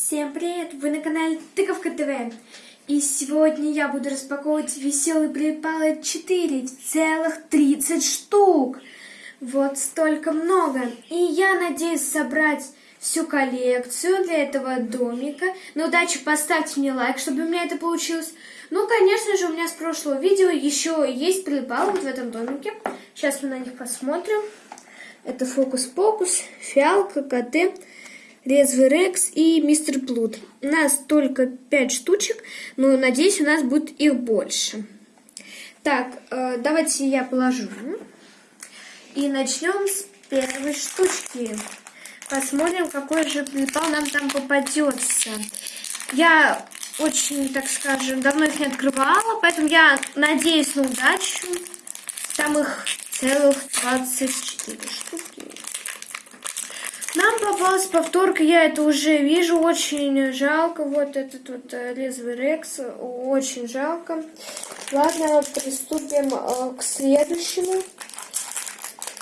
Всем привет! Вы на канале Тыковка ТВ. И сегодня я буду распаковывать веселые припалы 4 целых 30 штук. Вот столько много. И я надеюсь собрать всю коллекцию для этого домика. На удачу поставьте мне лайк, чтобы у меня это получилось. Ну, конечно же, у меня с прошлого видео еще есть припалы в этом домике. Сейчас мы на них посмотрим. Это фокус-покус, фиалка, коты резвый Рекс и мистер Плут. У нас только 5 штучек, но надеюсь, у нас будет их больше. Так, э, давайте я положу. И начнем с первой штучки. Посмотрим, какой же припал нам там попадется. Я очень, так скажем, давно их не открывала, поэтому я надеюсь на удачу. Там их целых 24 штуки. Нам попалась повторка, я это уже вижу, очень жалко. Вот этот вот э, резвый Рекс, очень жалко. Ладно, приступим э, к следующему.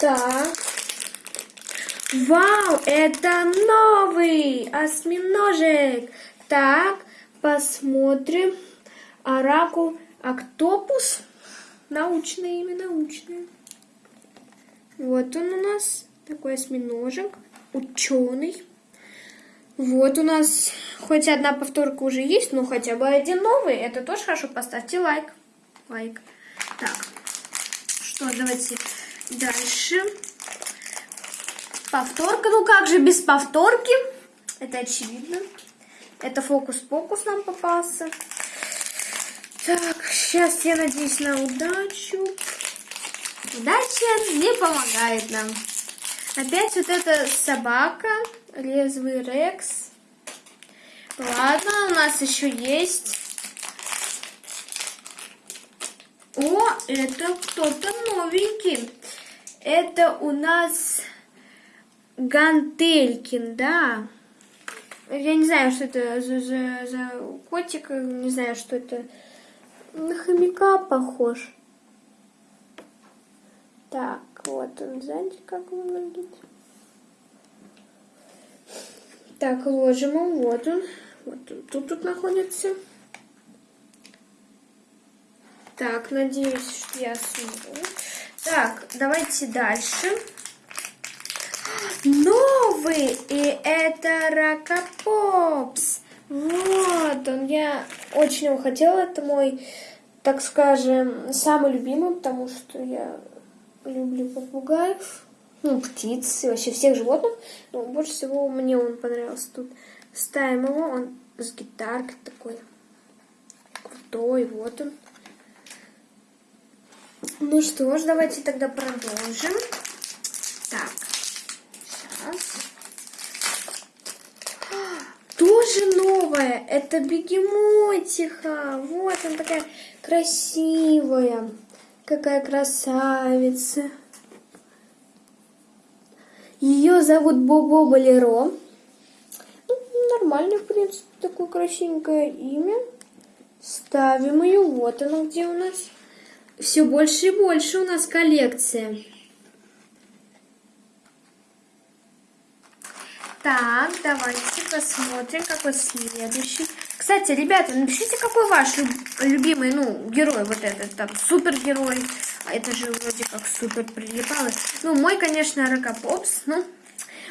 Так. Вау, это новый осьминожек. Так, посмотрим. Оракул Октопус. Научное имя, научное. Вот он у нас, такой осьминожек ученый. Вот у нас хоть одна повторка уже есть, но хотя бы один новый. Это тоже хорошо. Поставьте лайк. Лайк. Так, что, давайте дальше. Повторка. Ну как же без повторки? Это очевидно. Это фокус-покус нам попался. Так, сейчас я надеюсь на удачу. Удача не помогает нам. Опять вот эта собака, резвый Рекс. Ладно, у нас еще есть. О, это кто-то новенький. Это у нас Гантелькин, да. Я не знаю, что это за, за, за котик, не знаю, что это. На хомяка похож. Так, вот он сзади как выглядит. Так, ложим его. Вот он. Вот он тут, тут находится. Так, надеюсь, что я смогу. Так, давайте дальше. Новый! И это Ракопопс. Вот он. Я очень его хотела. Это мой, так скажем, самый любимый, потому что я люблю попугаев, ну, птиц, и вообще всех животных. Но больше всего мне он понравился. Тут ставим его, он с гитаркой такой крутой, вот он. Ну что ж, давайте тогда продолжим. Так, сейчас. Тоже новая, это бегемотиха. Вот она такая красивая. Какая красавица. Ее зовут Бобо Болеро. Ну, нормально, в принципе, такое красивенькое имя. Ставим ее. Вот она где у нас. Все больше и больше у нас коллекция. Так, давайте посмотрим, какой следующий. Кстати, ребята, напишите, какой ваш любимый, ну, герой вот этот, там, супергерой. А это же вроде как супер прилипало. Ну, мой, конечно, Рокопопс, ну,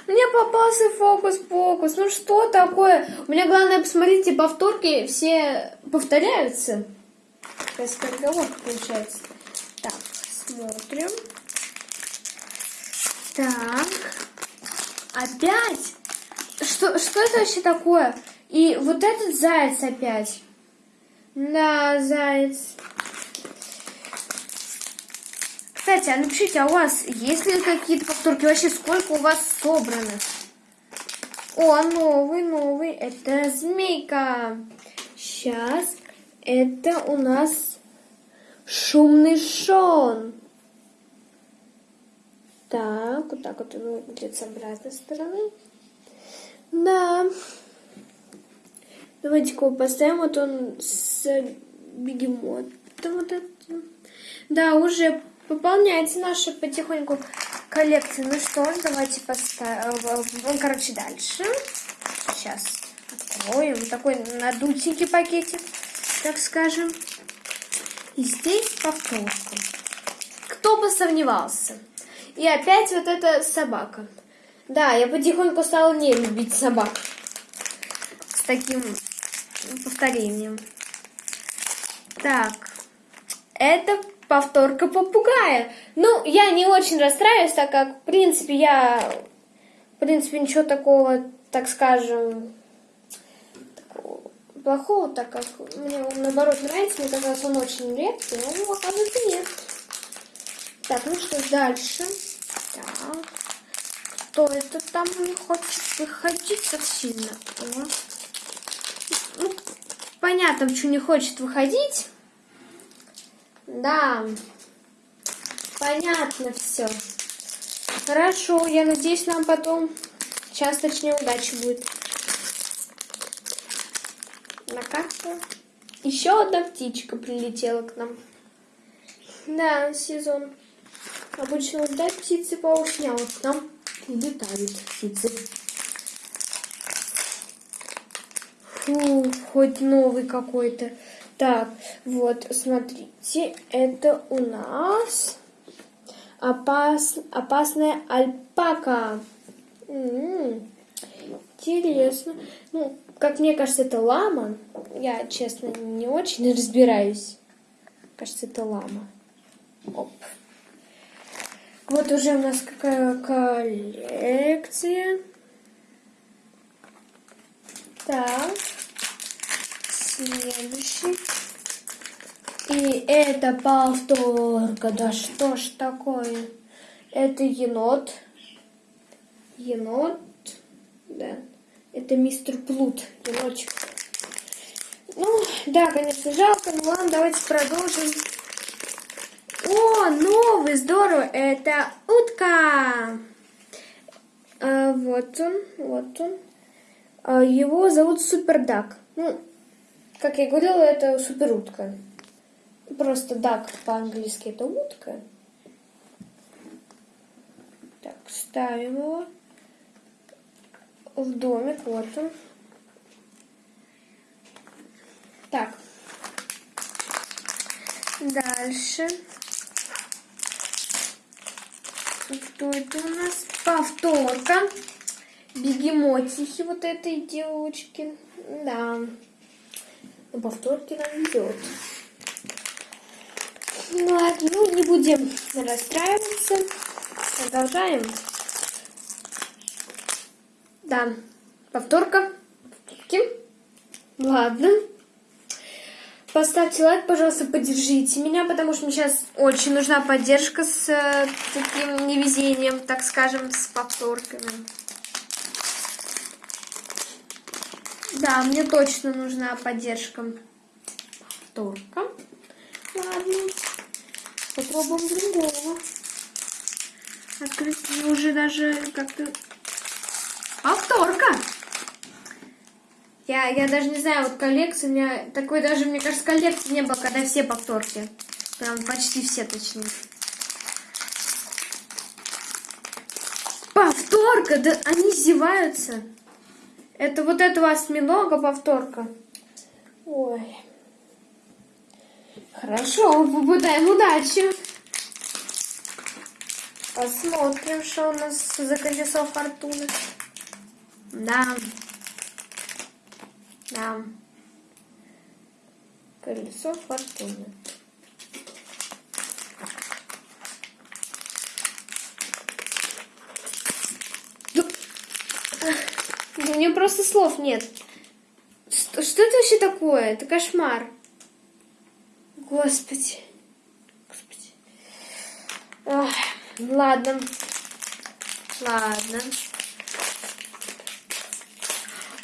мне попался фокус-покус. Ну, что такое? У меня главное, посмотрите, повторки все повторяются. Такая скороговорка получается. Так, смотрим. Так. Опять? Что, что это вообще такое? И вот этот заяц опять. Да, заяц. Кстати, а напишите, а у вас есть ли какие-то повторки? Вообще, сколько у вас собрано? О, новый, новый. Это змейка. Сейчас. Это у нас шумный шон. Так, вот так вот он выглядит с обратной стороны. Да. Давайте-ка поставим. Вот он с бегемотом. Вот это. Да, уже пополняется наша потихоньку коллекция. Ну что давайте поставим. Ну, короче, дальше. Сейчас. Откроем. Такой надутенький пакетик, так скажем. И здесь повторка. Кто бы сомневался. И опять вот эта собака. Да, я потихоньку стала не любить собак. С таким повторением. Так, это повторка попугая. Ну, я не очень расстраиваюсь, так как, в принципе, я, в принципе, ничего такого, так скажем, такого плохого, так как мне он, наоборот, нравится, мне казалось, он очень редкий, но, ну, оказывается, нет. Так, ну что дальше? Так, кто это там не хочет выходить так сильно? О. Понятно, почему не хочет выходить. Да, понятно все. Хорошо, я надеюсь, нам потом часточнее удачи будет. На карту. Еще одна птичка прилетела к нам. Да, сезон. Обычно да, птицы поушня, вот к нам летают птицы. Фу, хоть новый какой-то. Так, вот, смотрите, это у нас опас, опасная альпака. М м-м, -м, интересно. Ну, как мне кажется, это лама. Я, честно, не очень разбираюсь. Кажется, это лама. Оп. Вот уже у нас какая коллекция. Так. Следующий. И это повторка. Да что ж такое? Это енот. Енот. Да. Это мистер Плут. Енотчик. Ну, да, конечно, жалко. Ну ладно, давайте продолжим. О, новый, здорово. Это утка. А, вот он, вот он. А, его зовут Супердак. Ну, как я говорила, это суперутка. Просто дак по-английски это утка. Так, ставим его в домик. Вот он. Так. Дальше. Что это у нас? Повторка. Бегемотихи вот этой девочки. Да. На повторке нам идет. Ну ладно, ну не будем расстраиваться. Продолжаем. Да, повторка. Повторки. Ладно. Поставьте лайк, пожалуйста, поддержите меня, потому что мне сейчас очень нужна поддержка с э, таким невезением, так скажем, с повторками. Да, мне точно нужна поддержка. Повторка. Ладно. Попробуем другого. Открыть уже даже как-то... Повторка! Я, я даже не знаю, вот коллекция, у меня такой даже, мне кажется, коллекции не было, когда все повторки. Прям почти все, точнее. Повторка! Да они зеваются. Это вот этого осьминога повторка. Ой. Хорошо, попытаем удачи. Посмотрим, что у нас за колесо фортуны. Да. Да. Колесо фортуны. У меня просто слов нет. Что, что это вообще такое? Это кошмар. Господи. Господи. Ох, ладно. Ладно.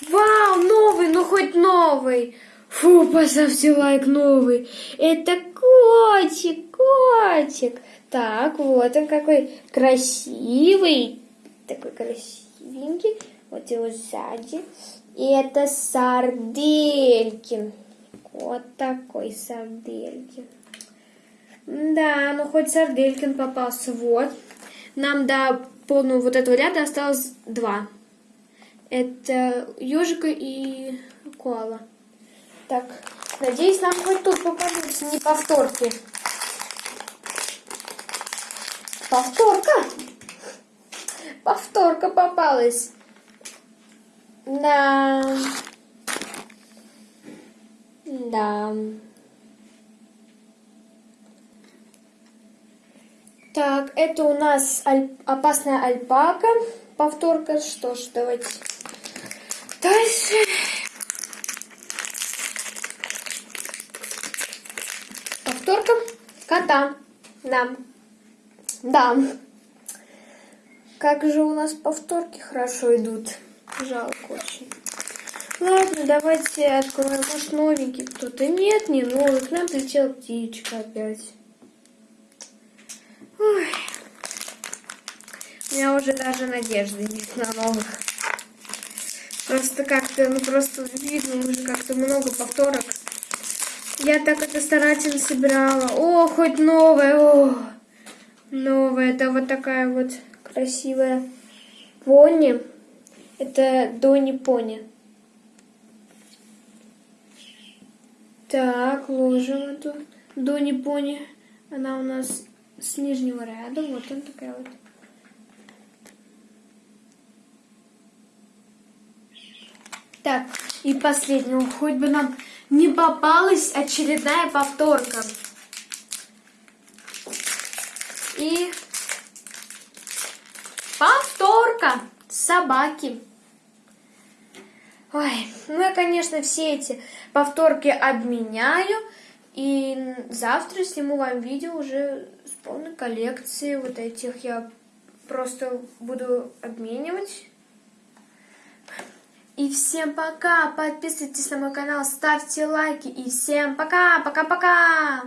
Вау, новый, ну хоть новый. Фу, поставьте лайк новый. Это котик, котик. Так, вот он какой красивый. Такой красивенький. Вот его сзади. И это сарделькин. Вот такой сарделькин. Да, ну хоть сарделькин попался. Вот. Нам до полного вот этого ряда осталось два. Это ежика и коала. Так, надеюсь, нам хоть тут попадутся не повторки. Повторка! Повторка попалась. Да. Да. Так, это у нас аль... опасная альпака. Повторка. Что ж, давайте дальше. Повторка кота. Да. Да. Как же у нас повторки хорошо идут. Жалко очень. Ладно, давайте откроем. Может, новенький кто-то. Нет, не новый. К нам прилетела птичка опять. Ой. У меня уже даже надежды нет на новых. Просто как-то, ну просто видно уже как-то много повторок. Я так это старательно собирала. О, хоть новое, о! Новая, это вот такая вот красивая пони. Это Дони Пони. Так, ложим эту Дони Пони. Она у нас с нижнего ряда. Вот она такая вот. Так, и последнего. Хоть бы нам не попалась очередная повторка. И повторка собаки. Ой, ну я, конечно, все эти повторки обменяю. И завтра сниму вам видео уже с полной коллекцией вот этих. Я просто буду обменивать. И всем пока! Подписывайтесь на мой канал, ставьте лайки. И всем пока! Пока-пока!